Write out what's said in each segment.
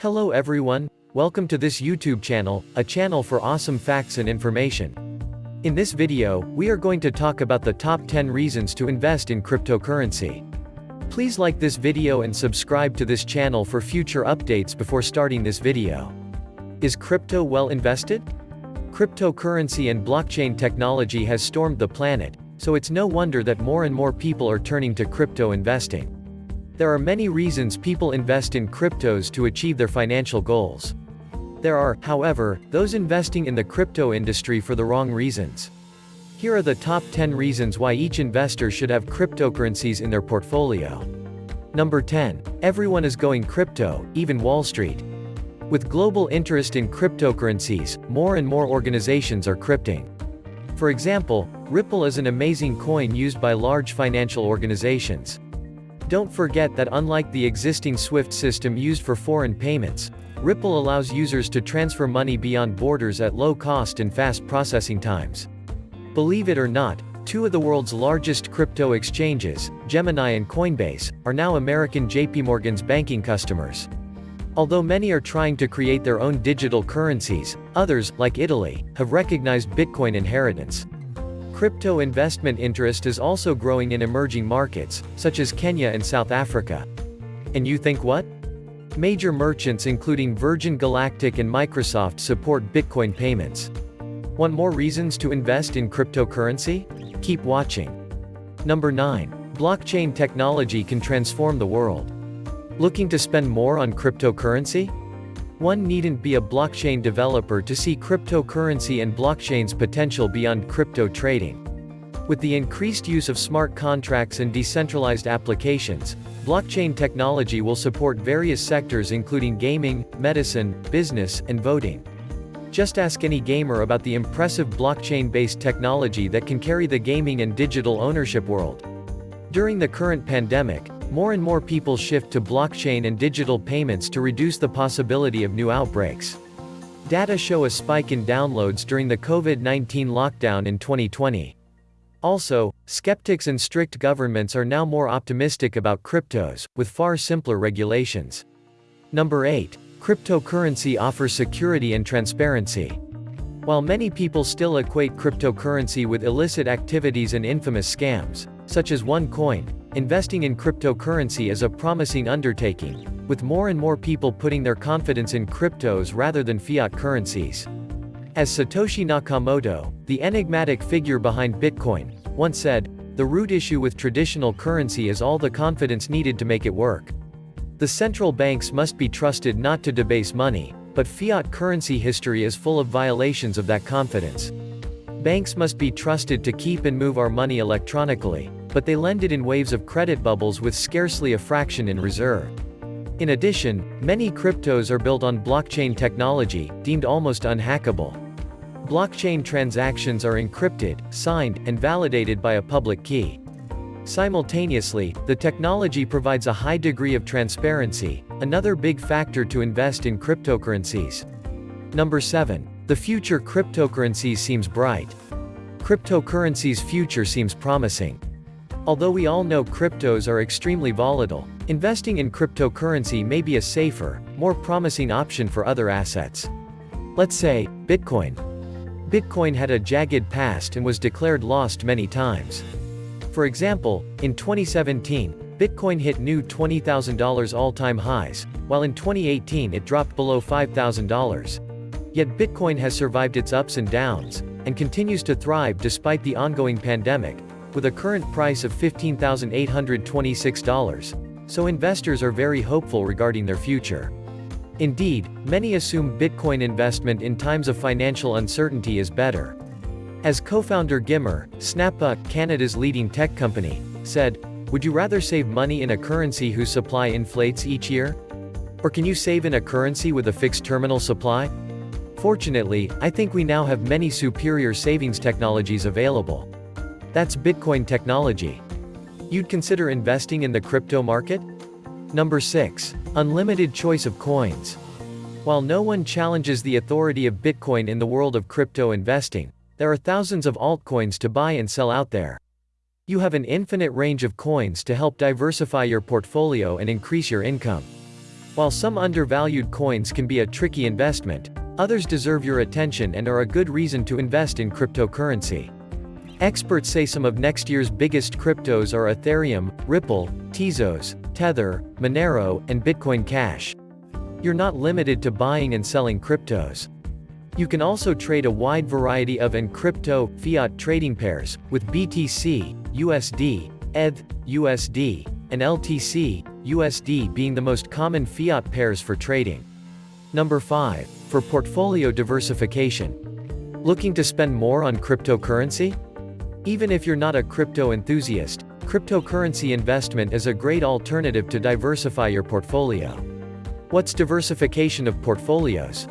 Hello everyone, welcome to this YouTube channel, a channel for awesome facts and information. In this video, we are going to talk about the top 10 reasons to invest in cryptocurrency. Please like this video and subscribe to this channel for future updates before starting this video. Is crypto well invested? Cryptocurrency and blockchain technology has stormed the planet, so it's no wonder that more and more people are turning to crypto investing. There are many reasons people invest in cryptos to achieve their financial goals. There are, however, those investing in the crypto industry for the wrong reasons. Here are the top 10 reasons why each investor should have cryptocurrencies in their portfolio. Number 10. Everyone is going crypto, even Wall Street. With global interest in cryptocurrencies, more and more organizations are crypting. For example, Ripple is an amazing coin used by large financial organizations. Don't forget that unlike the existing SWIFT system used for foreign payments, Ripple allows users to transfer money beyond borders at low cost and fast processing times. Believe it or not, two of the world's largest crypto exchanges, Gemini and Coinbase, are now American JP Morgan's banking customers. Although many are trying to create their own digital currencies, others, like Italy, have recognized Bitcoin inheritance. Crypto investment interest is also growing in emerging markets, such as Kenya and South Africa. And you think what? Major merchants including Virgin Galactic and Microsoft support Bitcoin payments. Want more reasons to invest in cryptocurrency? Keep watching. Number 9. Blockchain technology can transform the world. Looking to spend more on cryptocurrency? One needn't be a blockchain developer to see cryptocurrency and blockchain's potential beyond crypto trading. With the increased use of smart contracts and decentralized applications, blockchain technology will support various sectors including gaming, medicine, business, and voting. Just ask any gamer about the impressive blockchain-based technology that can carry the gaming and digital ownership world. During the current pandemic, more and more people shift to blockchain and digital payments to reduce the possibility of new outbreaks. Data show a spike in downloads during the COVID-19 lockdown in 2020. Also, skeptics and strict governments are now more optimistic about cryptos, with far simpler regulations. Number 8. Cryptocurrency offers security and transparency. While many people still equate cryptocurrency with illicit activities and infamous scams, such as OneCoin, Investing in cryptocurrency is a promising undertaking, with more and more people putting their confidence in cryptos rather than fiat currencies. As Satoshi Nakamoto, the enigmatic figure behind Bitcoin, once said, the root issue with traditional currency is all the confidence needed to make it work. The central banks must be trusted not to debase money, but fiat currency history is full of violations of that confidence. Banks must be trusted to keep and move our money electronically, but they lend it in waves of credit bubbles with scarcely a fraction in reserve. In addition, many cryptos are built on blockchain technology, deemed almost unhackable. Blockchain transactions are encrypted, signed, and validated by a public key. Simultaneously, the technology provides a high degree of transparency, another big factor to invest in cryptocurrencies. Number 7. The future cryptocurrencies seems bright. Cryptocurrency's future seems promising. Although we all know cryptos are extremely volatile, investing in cryptocurrency may be a safer, more promising option for other assets. Let's say, Bitcoin. Bitcoin had a jagged past and was declared lost many times. For example, in 2017, Bitcoin hit new $20,000 all-time highs, while in 2018 it dropped below $5,000. Yet Bitcoin has survived its ups and downs, and continues to thrive despite the ongoing pandemic, with a current price of $15,826, so investors are very hopeful regarding their future. Indeed, many assume Bitcoin investment in times of financial uncertainty is better. As co-founder Gimmer, Snappa, Canada's leading tech company, said, Would you rather save money in a currency whose supply inflates each year? Or can you save in a currency with a fixed terminal supply? Fortunately, I think we now have many superior savings technologies available. That's Bitcoin technology. You'd consider investing in the crypto market? Number 6. Unlimited choice of coins. While no one challenges the authority of Bitcoin in the world of crypto investing, there are thousands of altcoins to buy and sell out there. You have an infinite range of coins to help diversify your portfolio and increase your income. While some undervalued coins can be a tricky investment, others deserve your attention and are a good reason to invest in cryptocurrency. Experts say some of next year's biggest cryptos are Ethereum, Ripple, Tezos, Tether, Monero, and Bitcoin Cash. You're not limited to buying and selling cryptos. You can also trade a wide variety of and crypto, fiat trading pairs, with BTC, USD, ETH, USD, and LTC, USD being the most common fiat pairs for trading. Number 5. For portfolio diversification. Looking to spend more on cryptocurrency? Even if you're not a crypto enthusiast, cryptocurrency investment is a great alternative to diversify your portfolio. What's diversification of portfolios?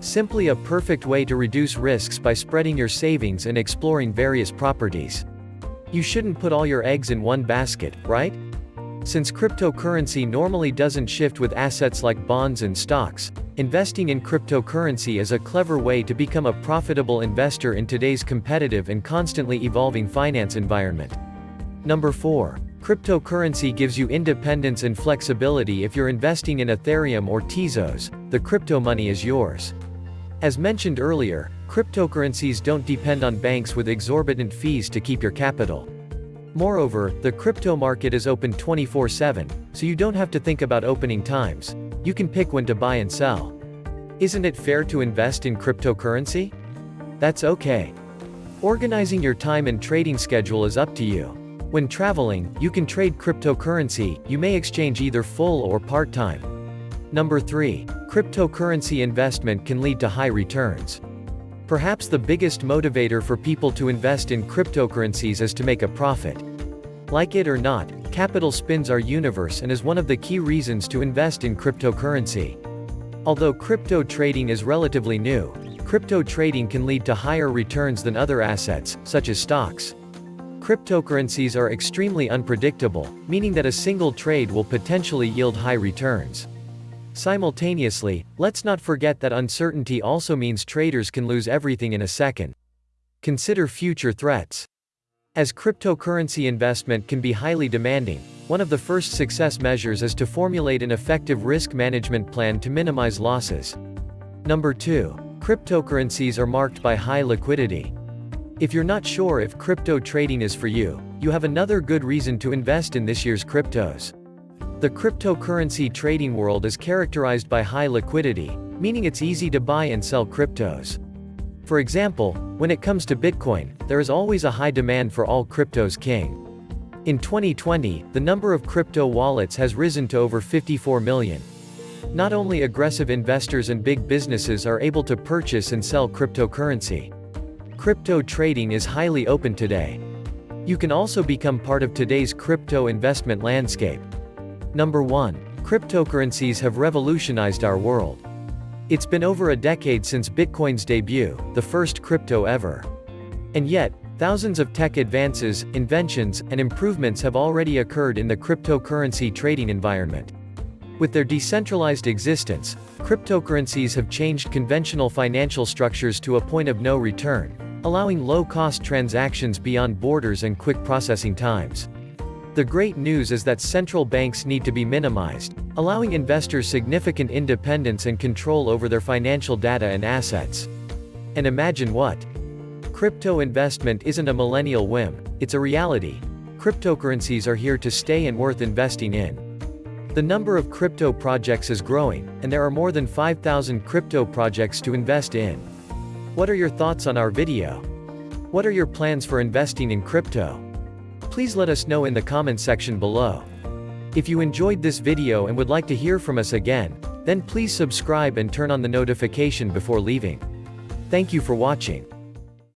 Simply a perfect way to reduce risks by spreading your savings and exploring various properties. You shouldn't put all your eggs in one basket, right? Since cryptocurrency normally doesn't shift with assets like bonds and stocks, investing in cryptocurrency is a clever way to become a profitable investor in today's competitive and constantly evolving finance environment. Number 4. Cryptocurrency gives you independence and flexibility if you're investing in Ethereum or Tezos, the crypto money is yours. As mentioned earlier, cryptocurrencies don't depend on banks with exorbitant fees to keep your capital. Moreover, the crypto market is open 24-7, so you don't have to think about opening times. You can pick when to buy and sell. Isn't it fair to invest in cryptocurrency? That's okay. Organizing your time and trading schedule is up to you. When traveling, you can trade cryptocurrency, you may exchange either full or part-time. Number 3. Cryptocurrency investment can lead to high returns. Perhaps the biggest motivator for people to invest in cryptocurrencies is to make a profit. Like it or not, capital spins our universe and is one of the key reasons to invest in cryptocurrency. Although crypto trading is relatively new, crypto trading can lead to higher returns than other assets, such as stocks. Cryptocurrencies are extremely unpredictable, meaning that a single trade will potentially yield high returns. Simultaneously, let's not forget that uncertainty also means traders can lose everything in a second. Consider future threats. As cryptocurrency investment can be highly demanding, one of the first success measures is to formulate an effective risk management plan to minimize losses. Number 2. Cryptocurrencies are marked by high liquidity. If you're not sure if crypto trading is for you, you have another good reason to invest in this year's cryptos. The cryptocurrency trading world is characterized by high liquidity, meaning it's easy to buy and sell cryptos. For example, when it comes to Bitcoin, there is always a high demand for all cryptos king. In 2020, the number of crypto wallets has risen to over 54 million. Not only aggressive investors and big businesses are able to purchase and sell cryptocurrency. Crypto trading is highly open today. You can also become part of today's crypto investment landscape. Number 1. Cryptocurrencies have revolutionized our world. It's been over a decade since Bitcoin's debut, the first crypto ever. And yet, thousands of tech advances, inventions, and improvements have already occurred in the cryptocurrency trading environment. With their decentralized existence, cryptocurrencies have changed conventional financial structures to a point of no return, allowing low-cost transactions beyond borders and quick processing times. The great news is that central banks need to be minimized, allowing investors significant independence and control over their financial data and assets. And imagine what? Crypto investment isn't a millennial whim, it's a reality. Cryptocurrencies are here to stay and worth investing in. The number of crypto projects is growing, and there are more than 5,000 crypto projects to invest in. What are your thoughts on our video? What are your plans for investing in crypto? Please let us know in the comment section below. If you enjoyed this video and would like to hear from us again, then please subscribe and turn on the notification before leaving. Thank you for watching.